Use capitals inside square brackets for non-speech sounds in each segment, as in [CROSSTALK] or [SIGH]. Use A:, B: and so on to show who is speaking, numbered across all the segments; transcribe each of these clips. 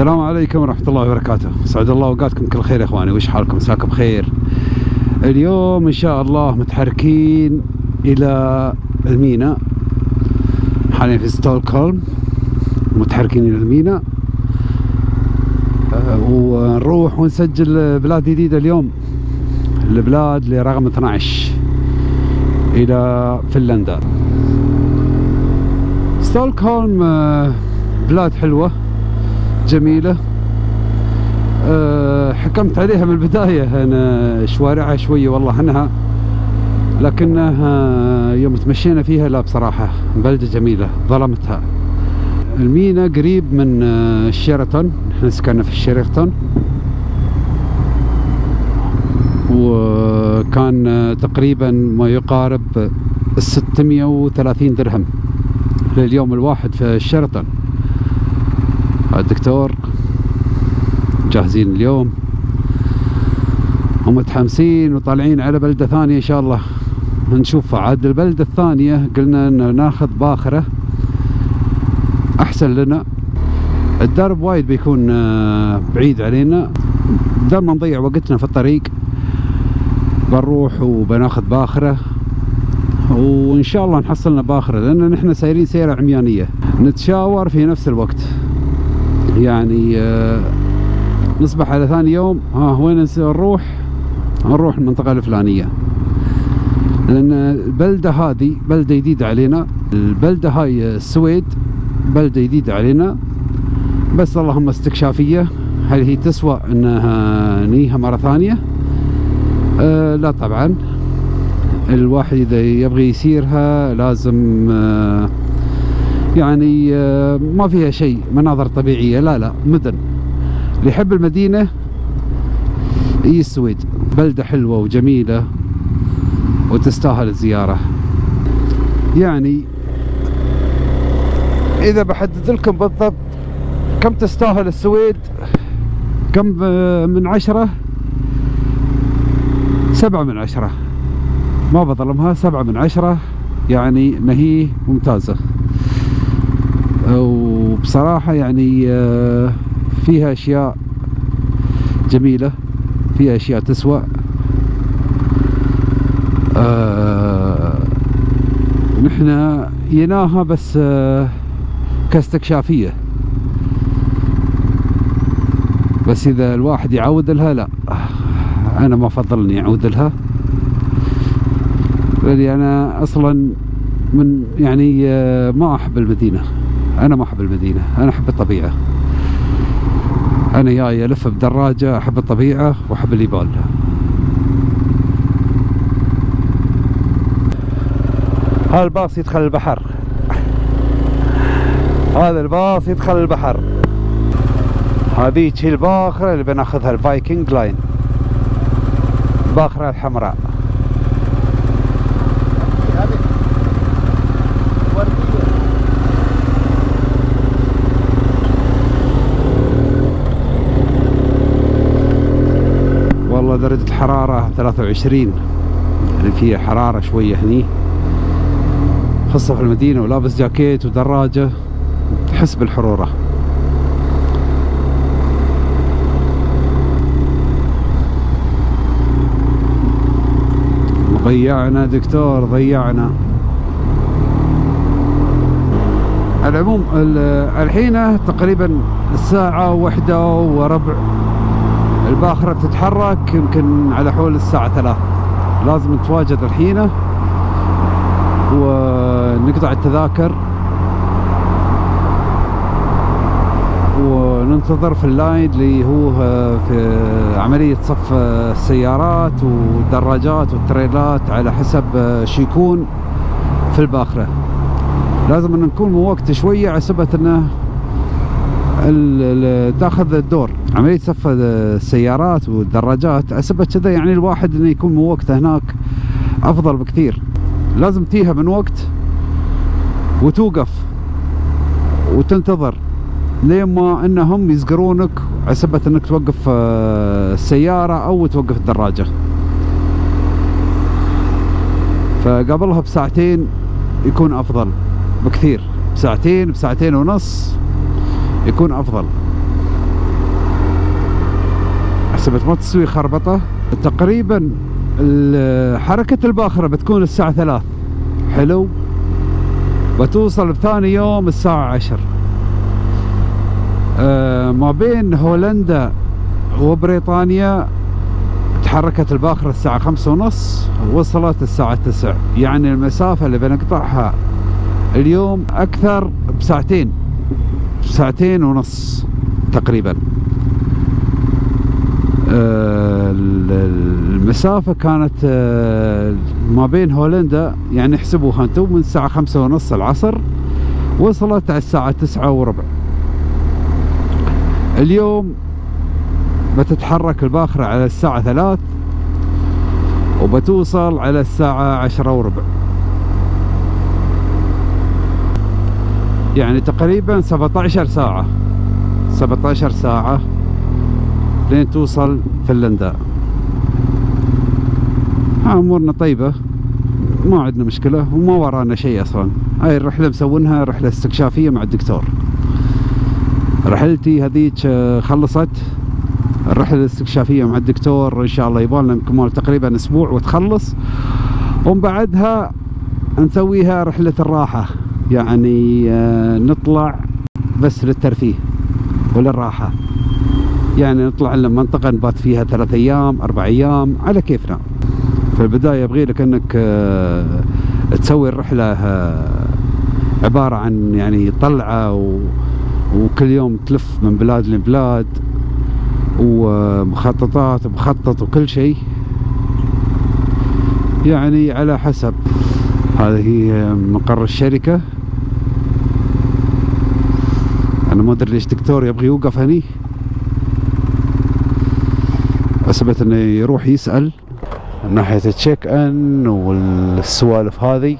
A: السلام عليكم ورحمة الله وبركاته. سعد الله أوقاتكم كل خير يا إخواني. وش حالكم؟ مساكم بخير. اليوم إن شاء الله متحركين إلى الميناء حاليا في ستوكهولم. متحركين إلى الميناء أه، ونروح ونسجل بلاد جديدة اليوم. البلاد لرقم 12 إلى فنلندا. ستوكهولم أه، بلاد حلوة. جميلة. أه حكمت عليها من البداية. أنا شوارعها شوية والله عنها. لكنها يوم تمشينا فيها لا بصراحة بلدة جميلة ظلمتها. المينا قريب من آه، شيراتون إحنا سكننا في شيراتون وكان آه، تقريبا ما يقارب 630 درهم لليوم الواحد في شيراتون الدكتور جاهزين اليوم. ومتحمسين وطالعين على بلدة ثانية إن شاء الله. نشوفها عاد البلدة الثانية قلنا إن ناخذ باخرة أحسن لنا. الدرب وايد بيكون آه، بعيد علينا. بدل ما نضيع وقتنا في الطريق. بنروح وبناخذ باخرة. وإن شاء الله نحصلنا باخرة لأن نحن سايرين سيرة عميانية. نتشاور في نفس الوقت. يعني آه، نصبح على ثاني يوم. ها وين نروح؟ نروح المنطقة الفلانية. لأن البلدة هذه بلدة جديدة علينا. البلدة هاي السويد بلدة جديدة علينا. بس اللهم استكشافية. هل هي تسوى إنها نيها مرة ثانية؟ أه لا طبعا. الواحد إذا يبغي يسيرها لازم أه يعني أه ما فيها شيء مناظر طبيعية لا لا مدن. اللي يحب المدينة هي السويد بلدة حلوة وجميلة وتستاهل الزيارة. يعني إذا بحدد لكم بالضبط كم تستاهل السويد كم من عشرة؟ سبعة من عشرة. ما بظلمها سبعة من عشرة يعني نهي ممتازة. وبصراحة يعني آه، فيها أشياء جميلة فيها أشياء تسوى. آه نحن يناها بس آه كاستكشافية. بس إذا الواحد يعود لها لا أنا ما أفضل إني أعود لها. لأني أنا أصلا من يعني ما أحب المدينة. أنا ما أحب المدينة أنا أحب الطبيعة. أنا جاي ألف بدراجة أحب الطبيعة وأحب الجبال هذا الباص يدخل البحر. هذا الباص يدخل البحر. هذيك الباخرة اللي بناخذها ال Viking Line. الباخره الحمراء. درجة الحرارة 23 يعني فيها حرارة شوية هني. خاصة في المدينة ولابس جاكيت ودراجة. تحس بالحرورة. ضيعنا دكتور ضيعنا. العموم الحين تقريبا الساعة واحدة وربع. الباخرة تتحرك يمكن على حول الساعة ثلاث لازم نتواجد الحين ونقطع التذاكر وننتظر في اللاين اللي هو في عملية صف السيارات والدراجات والتريلات على حسب شو يكون في الباخرة. لازم نكون من وقت شوية على سبة إنه تاخذ الدور. عملية صف السيارات والدراجات أسبت كذا يعني الواحد إنه يكون من وقته هناك أفضل بكثير. لازم تيها من وقت وتوقف وتنتظر لين ما إنهم يزقرونك عسبة إنك توقف آه، السيارة أو توقف الدراجة. فقبلها بساعتين يكون أفضل بكثير. بساعتين بساعتين ونص. يكون أفضل. حسبت ما تسوي خربطة. تقريبا حركة الباخرة بتكون الساعة ثلاث. حلو؟ بتوصل بثاني يوم الساعة عشر. آه ما بين هولندا وبريطانيا تحركت الباخرة الساعة خمسة ونص وصلت الساعة تسع يعني المسافة اللي بنقطعها اليوم أكثر بساعتين. ساعتين ونص تقريبا. آه، المسافة كانت آه، ما بين هولندا يعني احسبوها أنتم من الساعة خمسة ونص العصر وصلت على الساعة تسعة وربع. اليوم بتتحرك الباخرة على الساعة ثلاث وبتوصل على الساعة عشرة وربع. يعني تقريبا 17 ساعة. 17 ساعة لين توصل فنلندا. أمورنا طيبة. ما عندنا مشكلة وما ورانا شيء أصلا. هاي الرحلة مسوينها رحلة استكشافية مع الدكتور. رحلتي هذيك آه، خلصت. الرحلة الاستكشافية مع الدكتور إن شاء الله يبغى كمال تقريبا أسبوع وتخلص. ومن بعدها نسويها رحلة الراحة. يعني آه، نطلع بس للترفيه وللراحة. يعني نطلع لنا منطقة نبات فيها ثلاث أيام أربع أيام على كيفنا. في البداية يبغي لك أنك آه، تسوي الرحلة آه، عبارة عن يعني طلعة و... وكل يوم تلف من بلاد لبلاد ومخططات مخطط وكل شيء. يعني على حسب. هذه مقر الشركة. أنا ما أدري ليش دكتور يبغي يوقف هني. حسبت إنه يروح يسأل من ناحية التشيك إن والسوالف هذه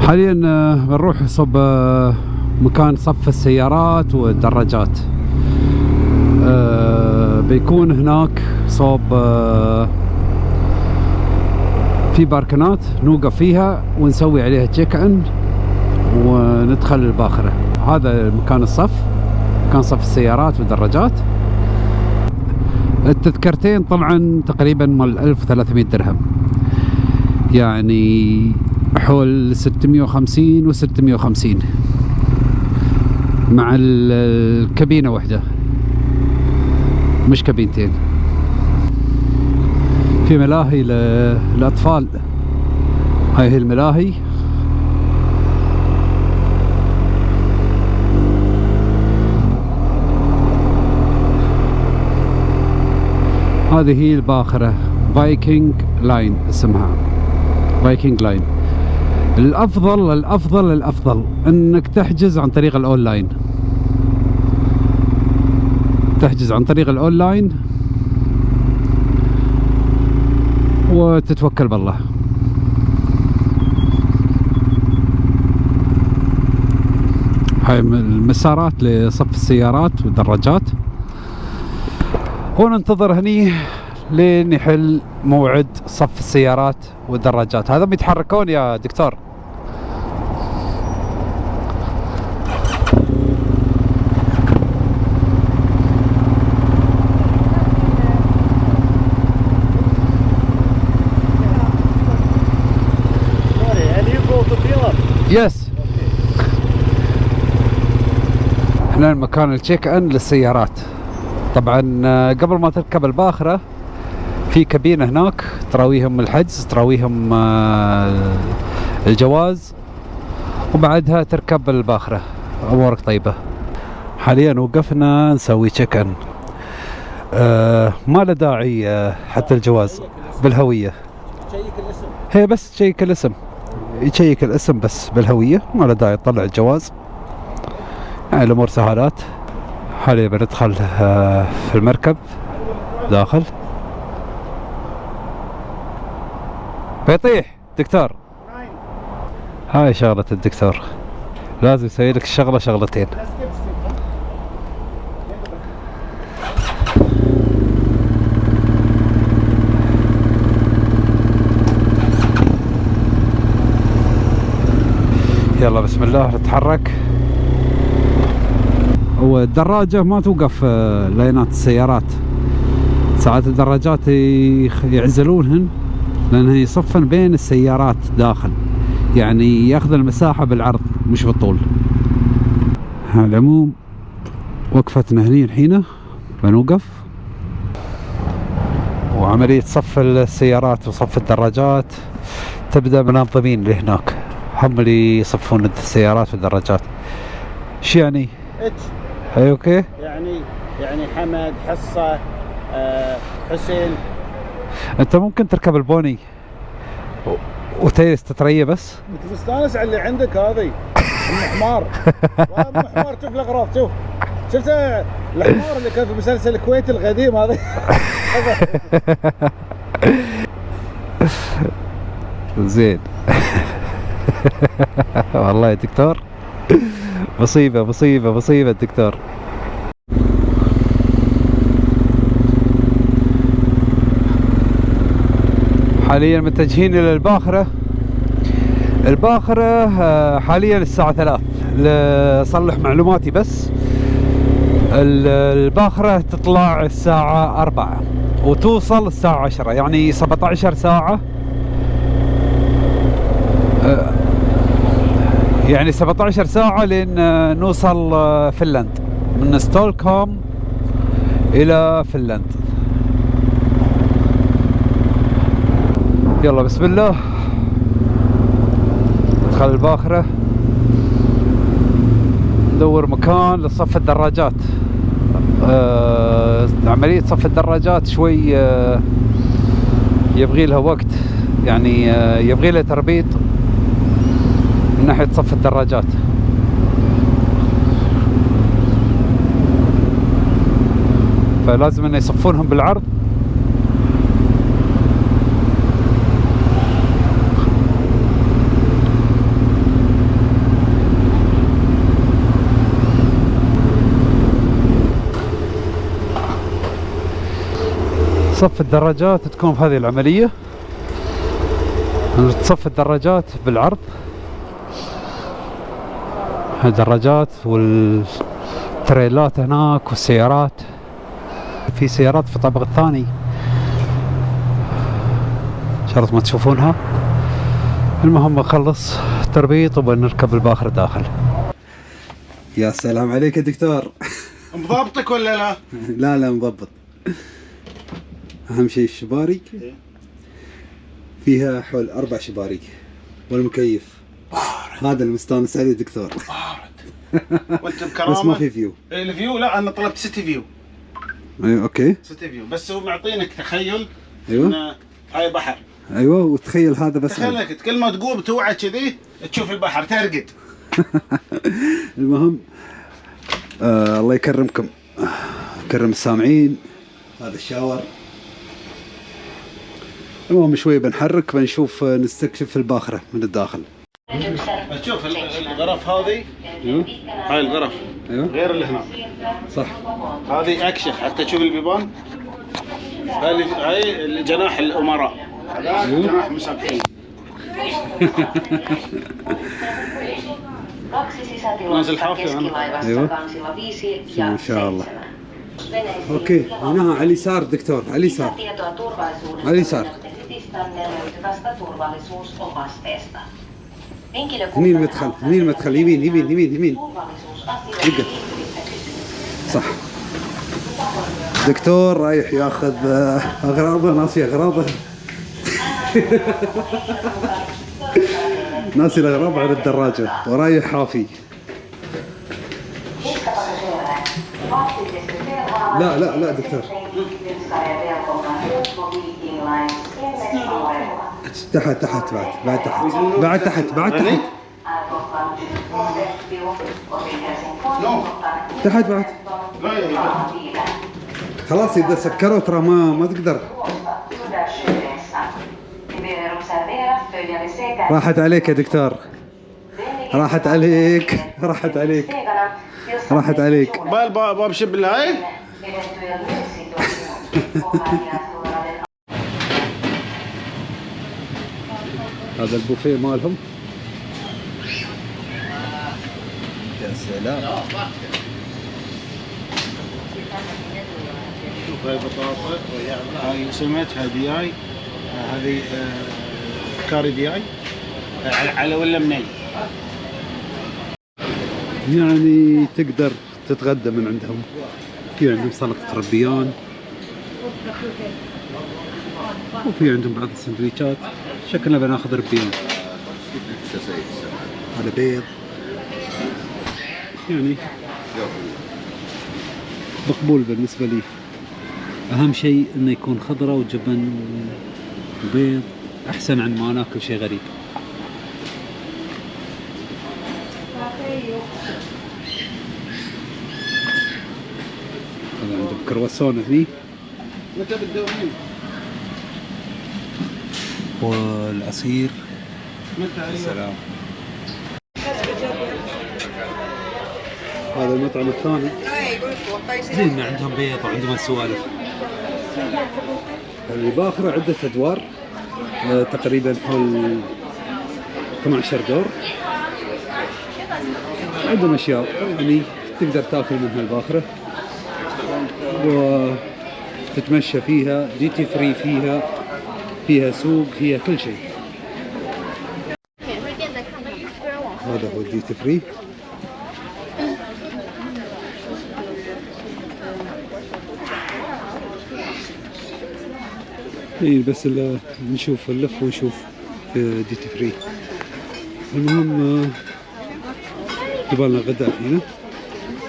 A: حاليا آه، بنروح صب آه، مكان صف السيارات والدراجات. آه، بيكون هناك صوب في باركنات نوقف فيها ونسوي عليها تشيك ان وندخل الباخرة. هذا مكان الصف. كان صف السيارات والدراجات. التذكرتين طبعا تقريبا مال 1300 درهم. يعني حول 650 و 650 مع الكابينة واحدة مش كابينتين. في ملاهي للأطفال هاي هي الملاهي. هذه هي الباخرة Viking Line اسمها. Viking Line الأفضل الأفضل الأفضل إنك تحجز عن طريق الأونلاين. تحجز عن طريق الأونلاين وتتوكل بالله. هاي المسارات لصف السيارات والدراجات. وننتظر هني لين يحل موعد صف السيارات والدراجات. هذا بيتحركون يا دكتور. يس إحنا مكان ال check-in للسيارات. طبعا آه، قبل ما تركب الباخرة في كابينة هناك تراويهم الحجز تراويهم آه، الجواز وبعدها تركب الباخرة. أمورك طيبة. حاليا وقفنا نسوي check-in آه ما له داعي آه حتى الجواز. بالهوية. هي بس check الاسم. يشيك الاسم بس بالهوية. ما له داعي تطلع الجواز. يعني الأمور سهالات. حاليا بندخل آه، في المركب داخل. بيطيح دكتور. هاي شغلة الدكتور. لازم يسوي لك الشغلة شغلتين. يلا بسم الله نتحرك. والدراجة ما توقف آه، لاينات السيارات. ساعات الدراجات يعزلونهن لانها يصفن بين السيارات داخل. يعني يأخذ المساحة بالعرض مش بالطول. على العموم وقفتنا هني الحين. بنوقف. وعملية صف السيارات وصف الدراجات تبدأ منظمين اللي هناك هم اللي يصفون السيارات والدراجات. شو يعني؟ هي أوكي؟
B: يعني يعني حمد حصة آه، حسين.
A: أنت ممكن تركب البوني وتجلس تتريى بس؟
B: أنت مستانس على اللي عندك هذه ام حمار [LAUGHS] والله ام حمار شوف الأغراض شوف. شفت الحمار اللي كان في مسلسل الكويت القديم هذا [LAUGHS]
A: زين. [LAUGHS] والله يا دكتور. مصيبة مصيبة مصيبة دكتور حاليا متجهين إلى الباخرة. الباخرة آه، حاليا الساعة ثلاث. لصلح معلوماتي بس. ال- الباخرة تطلع الساعة أربعة وتوصل الساعة عشرة يعني 17 ساعة آه، يعني 17 ساعة لين آه، نوصل آه، فنلند من ستولكوم إلى فنلند يلا بسم الله. ندخل الباخرة. ندور مكان لصف الدراجات. آه عملية صف الدراجات شوي آه يبغي لها وقت. يعني آه يبغي لها تربيط. من ناحية صف الدراجات. فلازم إنه يصفونهم بالعرض. صف الدراجات تكون في هذه العملية. تصف الدراجات بالعرض. الدراجات والتريلات هناك والسيارات. في سيارات في الطابق الثاني. شرط ما تشوفونها. المهم نخلص تربيط وبنركب الباخر داخل. يا سلام عليك يا دكتور.
B: مضابطك ولا لا؟ [LAUGHS]
A: لا لا مضبط. أهم شيء الشباري فيها حول أربع شباري والمكيف. هذا المستانس عليه دكتور
B: وانت
A: بس
B: بكرامه
A: ما في فيو
B: الفيو لا أنا طلبت سيتي فيو
A: أيوه أوكي.
B: سيتي فيو بس هو معطينك تخيل أيوه. هاي بحر.
A: أيوه وتخيل هذا بس.
B: تخيل انك كل ما تقوم توعى كذي تشوف البحر ترقد. [LAUGHS]
A: المهم آه الله يكرمكم. يكرم السامعين. هذا الشاور. المهم شوي بنحرك بنشوف آه، نستكشف الباخرة من الداخل.
B: تشوف ال- الغرف هذه
A: أيوه
B: هاي الغرف.
A: أيوه
B: غير اللي هنا.
A: صح.
B: هذه اكشخ حتى تشوف البيبان. هاي هاي جناح الأمراء. [LAUGHS]
A: أيوه.
B: جناح مسابقين
C: Naisil حافظ
A: أيوه. ما شاء الله. أوكي. هنا على اليسار دكتور. على اليسار
C: Lisätietoa
A: Alisar. منين المدخل منين المدخل يمين يمين يمين يمين
C: يقف
A: صح. دكتور رايح ياخذ آه، أغراضه ناسي أغراضه. [LAUGHS] ناسي الأغراض على الدراجة. ورايح حافي. لا لا لا دكتور. تحت. تحت بعد بعد تحت. بعد تحت بعد تحت. تحت بعد. خلاص إذا سكروا ترى ما ما تقدر. راحت عليك يا دكتور. راحت عليك راحت عليك. راحت عليك.
B: بال باب باب شب هاي [LAUGHS]
A: هذا البوفيه مالهم. يا سلام.
B: هاي بطاطا هاي سمتها دي اي آه، هذه آه، كاري دي اي آه، على على ولا مني؟
A: يعني تقدر تتغدى من عندهم. في عندهم سلطة ربيان وفي عندهم بعض السندويشات. شكلنا بناخذ ربيان هذا بيض. يعني مقبول بالنسبة لي. أهم شيء إنه يكون خضرة وجبن وبيض. أحسن عن ما ناكل شيء غريب. هذا عندهم كرواسون هني.
B: متى بتدورين؟
A: والعصير سلام هذا المطعم الثاني. زين عندهم بيض وعندهم سوالف الباخرة عدة أدوار آه، تقريبا حول 12 دور. عندهم أشياء يعني تقدر تأكل منها الباخرة. وتتمشى فيها duty free فيها. فيها سوق فيها كل شيء. هذا هو ال duty free إي بس نشوف نلف ونشوف duty free المهم آه، جبنا لنا غداء هنا.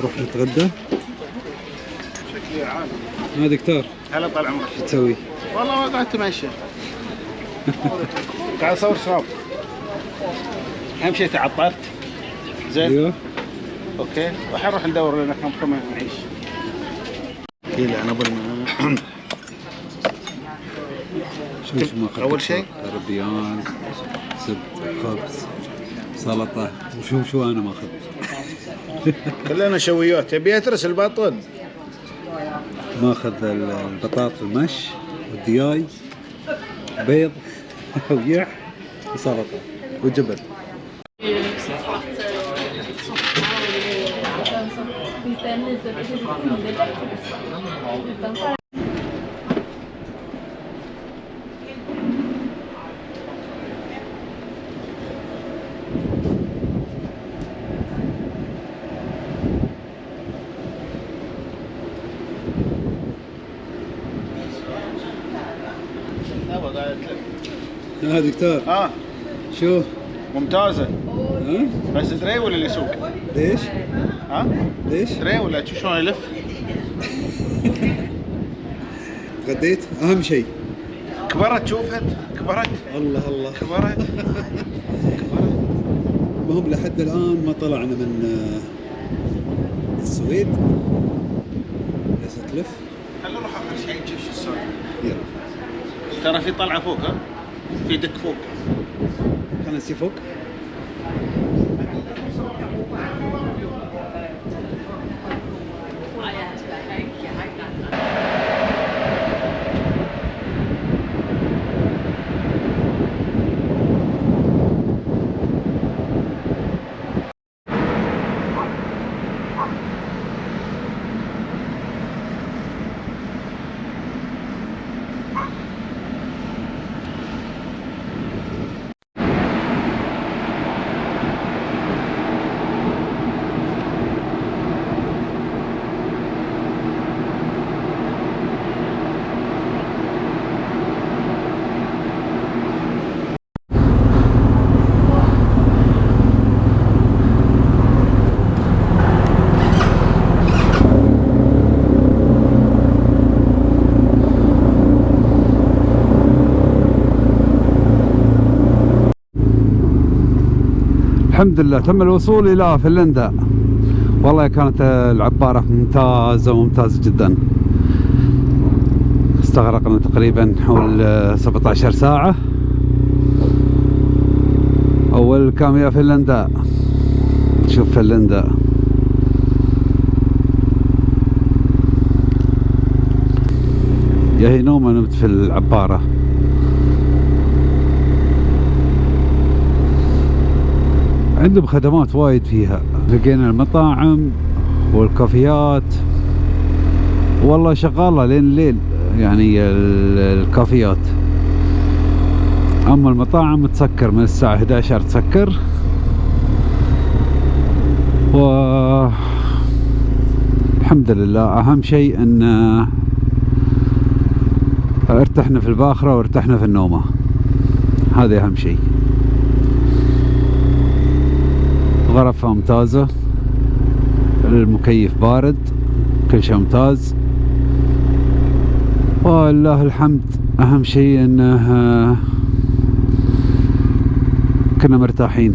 A: نروح نتغدى.
B: شكلي عالي
A: ما دكتور
B: هلا طال عمرك.
A: شو تسوي؟
B: والله قاعد اتمشى قاعد اصور سناب أهم شيء تعطلت زين.
A: أيوه.
B: أوكي. وحنروح ندور لنا كم كم نعيش. كيلو أنا أبغى
A: شوف ما.
B: أول شيء؟
A: ربيان زبد خبز سلطة. وشوف شو أنا ماخذ [LAUGHS]
B: كلنا شويات. تبي أترس البطن
A: ماخذ ال- البطاط المش والدياي. بيض. ويح وسلطة وجبن. ها دكتور
B: آه.
A: شو؟
B: ممتازة.
A: ها؟
B: بس تري ولا اللي يسوق؟
A: ليش؟
B: ها؟
A: ليش؟
B: تري ولا؟ تشوف شلون يلف؟
A: غديت؟ أهم شيء.
B: كبرت شوفت؟ كبرت.
A: الله الله.
B: كبرت. [LAUGHS]
A: المهم لحد الآن ما طلعنا من آه، السويد. جالس تلف.
B: خلينا نروح آخر شيء نشوف شو السالفه
A: يلا.
B: ترى في طلعة فوق ها؟ في دك فوق.
A: خلينا نسي فوق. الحمد لله. تم الوصول إلى فنلندا. والله كانت العبارة ممتازة وممتازة جدا. استغرقنا تقريبا حول 17 ساعة. أول كام يا فنلندا؟ شوف فنلندا. يا هي نومة نمت في العبارة. عندهم خدمات وايد فيها. لقينا المطاعم والكافيات. والله شغالة لين الليل يعني ال- الكافيات. أما المطاعم تسكر من الساعة 11 تسكر. و الحمد لله أهم شيء إن ارتحنا في الباخرة وارتحنا في النومة. هذا أهم شيء. غرفة ممتازة المكيف بارد كل شيء ممتاز. والله الحمد أهم شيء آه، كنا مرتاحين.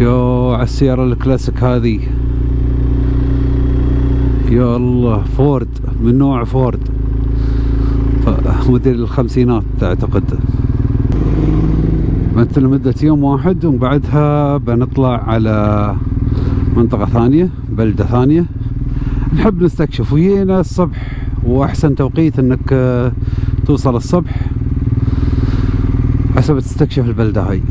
A: يو على السيارة الكلاسيك هذه. يا الله فورد من نوع فورد. موديل الخمسينات أعتقد. مثل لمدة يوم واحد ومن بعدها بنطلع على منطقة ثانية بلدة ثانية. نحب نستكشف وجينا الصبح وأحسن توقيت أنك آه، توصل الصبح حسب تستكشف البلدة هاي.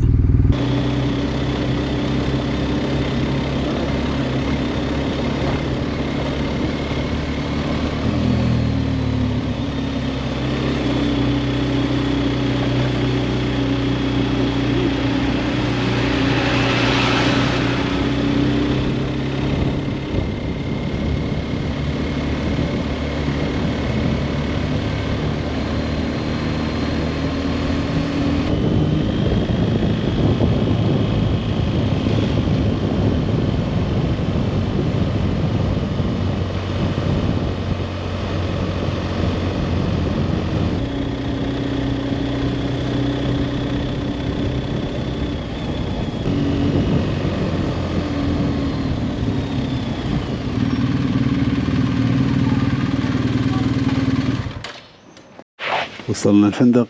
A: وصلنا الفندق.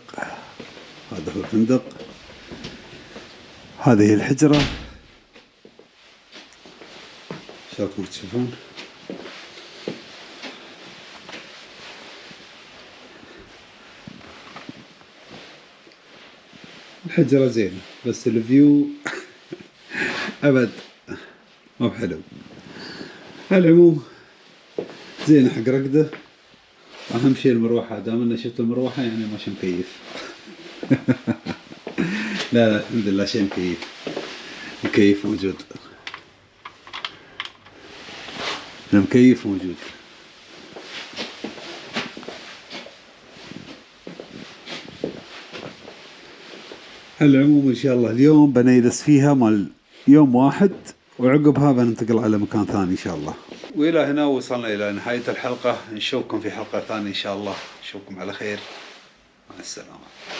A: هذا هو الفندق. هذه الحجرة. شلونكم تشوفون الحجرة زينة بس الفيو [LAUGHS] أبد مو بحلو على العموم زينة حق رقدة. أهم شيء المروحة دام اني شفت المروحة يعني ماشي مكيف. [LAUGHS] لا لا الحمد لله شيء مكيف. مكيف موجود المكيف موجود. على العموم إن شاء الله اليوم بنيلس فيها مال يوم واحد وعقبها بننتقل على مكان ثاني إن شاء الله. وإلى هنا وصلنا إلى نهاية الحلقة. نشوفكم في حلقة ثانية إن شاء الله. نشوفكم على خير. مع السلامة.